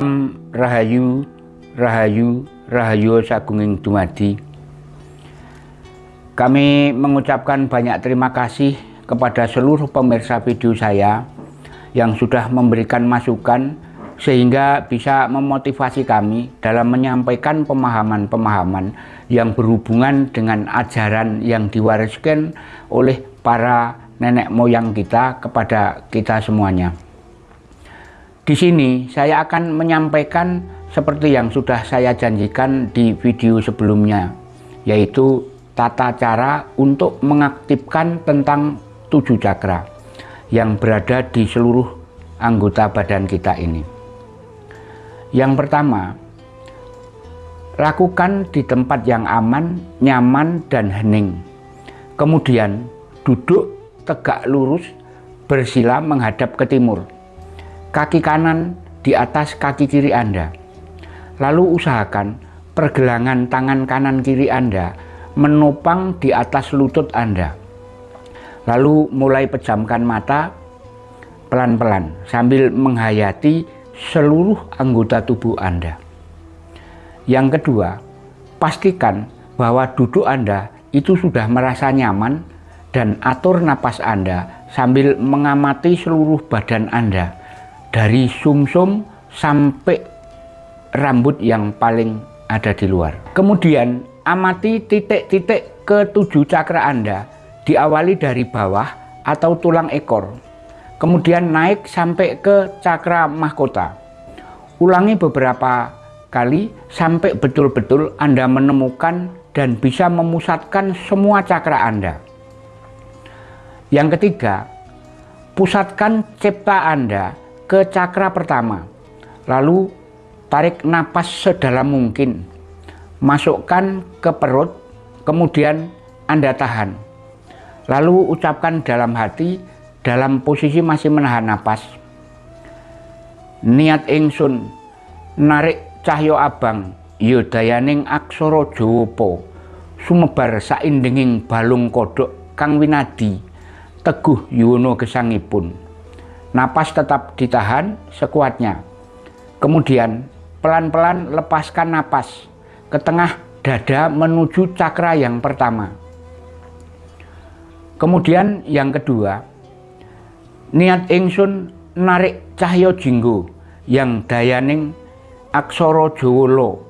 Rahayu, Rahayu, Rahayu Sagunging Dumadi. Kami mengucapkan banyak terima kasih kepada seluruh pemirsa video saya yang sudah memberikan masukan sehingga bisa memotivasi kami dalam menyampaikan pemahaman-pemahaman yang berhubungan dengan ajaran yang diwariskan oleh para nenek moyang kita kepada kita semuanya. Di sini saya akan menyampaikan seperti yang sudah saya janjikan di video sebelumnya, yaitu tata cara untuk mengaktifkan tentang tujuh cakra yang berada di seluruh anggota badan kita ini. Yang pertama, lakukan di tempat yang aman, nyaman, dan hening. Kemudian duduk tegak lurus bersila menghadap ke timur kaki kanan di atas kaki kiri Anda. Lalu usahakan pergelangan tangan kanan kiri Anda menopang di atas lutut Anda. Lalu mulai pejamkan mata pelan-pelan sambil menghayati seluruh anggota tubuh Anda. Yang kedua, pastikan bahwa duduk Anda itu sudah merasa nyaman dan atur napas Anda sambil mengamati seluruh badan Anda dari sumsum -sum sampai rambut yang paling ada di luar. Kemudian amati titik-titik ketujuh cakra Anda diawali dari bawah atau tulang ekor. Kemudian naik sampai ke cakra mahkota. Ulangi beberapa kali sampai betul-betul Anda menemukan dan bisa memusatkan semua cakra Anda. Yang ketiga, pusatkan cipta Anda ke cakra pertama. Lalu tarik napas sedalam mungkin. Masukkan ke perut, kemudian Anda tahan. Lalu ucapkan dalam hati dalam posisi masih menahan napas. Niat ingsun narik cahyo abang yodayaning aksara Jawa sumebar saindenging balung kodok kang winadi teguh yuwono gesangipun Napas tetap ditahan sekuatnya. Kemudian pelan-pelan lepaskan napas ke tengah dada menuju cakra yang pertama. Kemudian yang kedua, niat ingsun narik cahyo jinggo yang dayaning aksara Jawa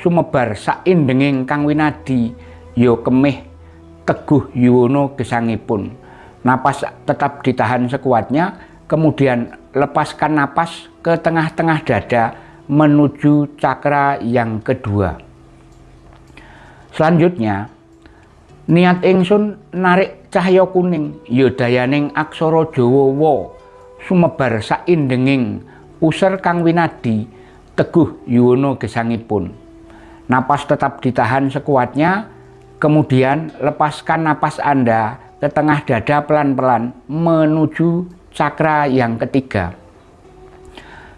sumebar saindenging kang winadi ya kemih teguh yuwono gesangipun. Napas tetap ditahan sekuatnya kemudian lepaskan napas ke tengah-tengah dada menuju cakra yang kedua. Selanjutnya, niat ingsun narik cahaya kuning yodayaning aksara Jawa wa sumebar saindenging user kang winadi teguh yuwono gesangipun. Napas tetap ditahan sekuatnya, kemudian lepaskan napas Anda ke tengah dada pelan-pelan menuju cakra yang ketiga.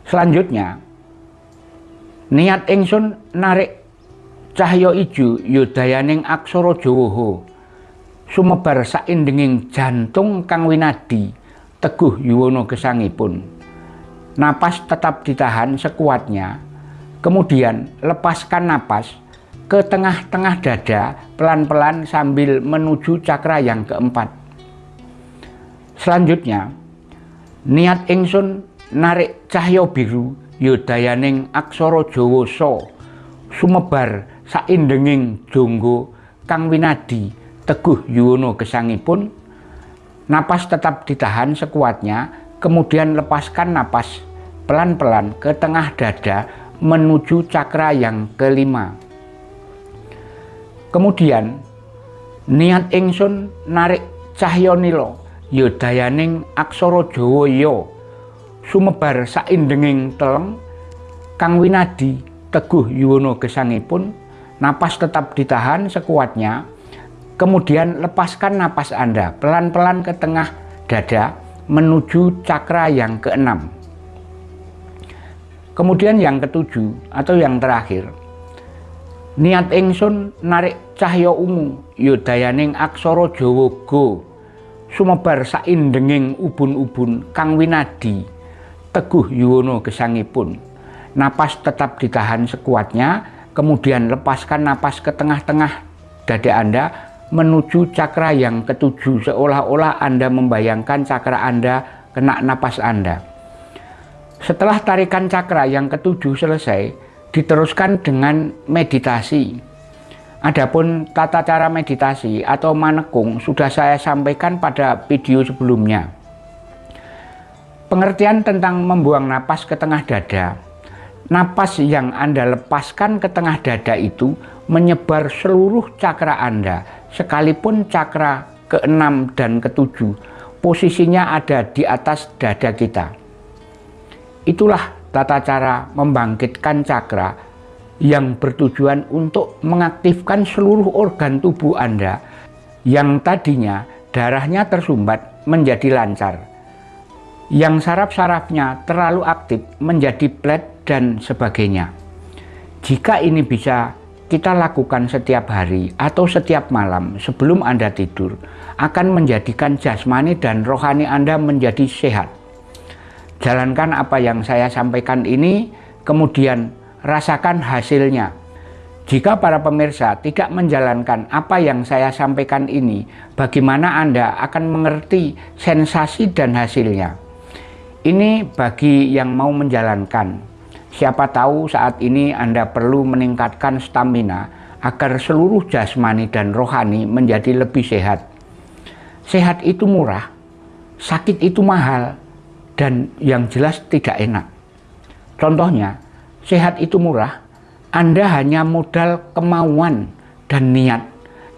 Selanjutnya, niat ingsun narik cahyo ijo yudayaning aksara Jawa sumebar saindenging jantung kang winadi teguh yuwono gesangipun. Napas tetap ditahan sekuatnya, kemudian lepaskan napas ke tengah-tengah dada pelan-pelan sambil menuju cakra yang keempat. Selanjutnya, niat ingsun narik cahya biru yodayaning aksara Jawa so sumebar saindenging jonggo kang winadi teguh yuwono gesangipun. Napas tetap ditahan sekuatnya kemudian lepaskan napas pelan-pelan ke tengah dada menuju cakra yang kelima. Kemudian niat ingsun narik cahya nilo yodayaning aksara Jawa ya. Sumebar saindenging teleng kang winadi teguh yuwono gesangipun napas tetap ditahan sekuatnya kemudian lepaskan napas Anda pelan-pelan ke tengah dada menuju cakra yang keenam. Kemudian yang ketujuh atau yang terakhir niat ingsun narik cahya ungu yodayaning aksara Jawa go sumebar saindenging ubun-ubun kang winadi teguh yuwono gesangipun Napas tetap ditahan sekuatnya, kemudian lepaskan napas ke tengah-tengah dada Anda menuju cakra yang ketujuh seolah-olah Anda membayangkan cakra Anda kena napas Anda. Setelah tarikan cakra yang ketujuh selesai, diteruskan dengan meditasi. Adapun tata cara meditasi atau manekung sudah saya sampaikan pada video sebelumnya. Pengertian tentang membuang napas ke tengah dada Napas yang Anda lepaskan ke tengah dada itu menyebar seluruh cakra Anda, sekalipun cakra keenam dan ketujuh, posisinya ada di atas dada kita. Itulah tata cara membangkitkan cakra yang bertujuan untuk mengaktifkan seluruh organ tubuh Anda yang tadinya darahnya tersumbat menjadi lancar yang saraf-sarafnya terlalu aktif menjadi flat dan sebagainya. Jika ini bisa kita lakukan setiap hari atau setiap malam sebelum Anda tidur akan menjadikan jasmani dan rohani Anda menjadi sehat. Jalankan apa yang saya sampaikan ini, kemudian rasakan hasilnya. Jika para pemirsa tidak menjalankan apa yang saya sampaikan ini, bagaimana Anda akan mengerti sensasi dan hasilnya? Ini bagi yang mau menjalankan. Siapa tahu saat ini Anda perlu meningkatkan stamina agar seluruh jasmani dan rohani menjadi lebih sehat. Sehat itu murah, sakit itu mahal, dan yang jelas tidak enak. Contohnya, sehat itu murah, Anda hanya modal kemauan dan niat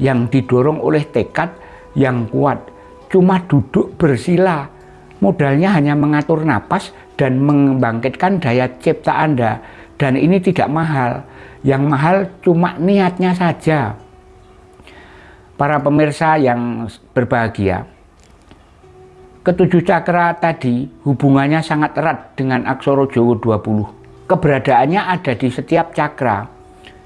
yang didorong oleh tekad yang kuat. Cuma duduk bersila modalnya hanya mengatur napas dan membangkitkan daya cipta Anda. Dan ini tidak mahal yang mahal cuma niatnya saja. Para pemirsa yang berbahagia ketujuh cakra tadi hubungannya sangat erat dengan aksoro Jowo 20 keberadaannya ada di setiap cakra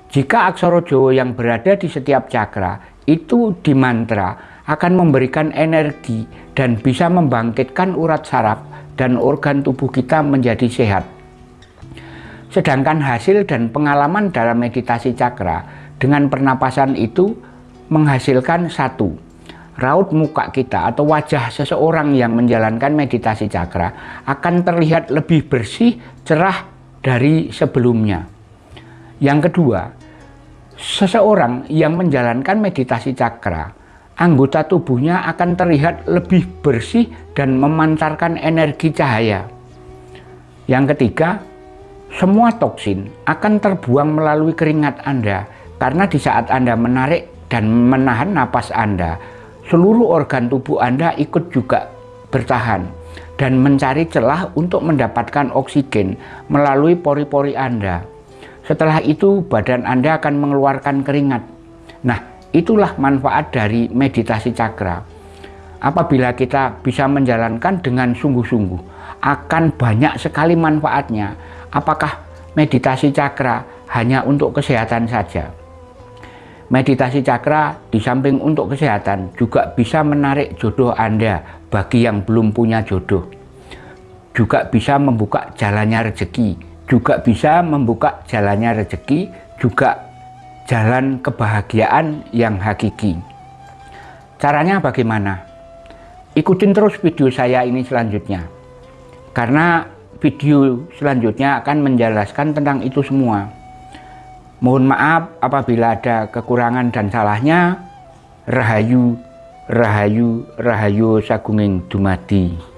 jika aksoro Jowo yang berada di setiap cakra itu di mantra akan memberikan energi dan bisa membangkitkan urat saraf dan organ tubuh kita menjadi sehat. Sedangkan hasil dan pengalaman dalam meditasi cakra dengan pernapasan itu menghasilkan satu, raut muka kita atau wajah seseorang yang menjalankan meditasi cakra akan terlihat lebih bersih, cerah dari sebelumnya. Yang kedua, seseorang yang menjalankan meditasi cakra anggota tubuhnya akan terlihat lebih bersih dan memancarkan energi cahaya. Yang ketiga, semua toksin akan terbuang melalui keringat Anda karena di saat Anda menarik dan menahan napas Anda, seluruh organ tubuh Anda ikut juga bertahan dan mencari celah untuk mendapatkan oksigen melalui pori-pori Anda. Setelah itu badan Anda akan mengeluarkan keringat. Nah, Itulah manfaat dari meditasi cakra. Apabila kita bisa menjalankan dengan sungguh-sungguh, akan banyak sekali manfaatnya. Apakah meditasi cakra hanya untuk kesehatan saja? Meditasi cakra di samping untuk kesehatan juga bisa menarik jodoh Anda bagi yang belum punya jodoh. Juga bisa membuka jalannya rezeki, juga bisa membuka jalannya rezeki, juga jalan kebahagiaan yang hakiki. Caranya bagaimana? Ikutin terus video saya ini selanjutnya. Karena video selanjutnya akan menjelaskan tentang itu semua. Mohon maaf apabila ada kekurangan dan salahnya. Rahayu, Rahayu, Rahayu Sagunging Dumadi.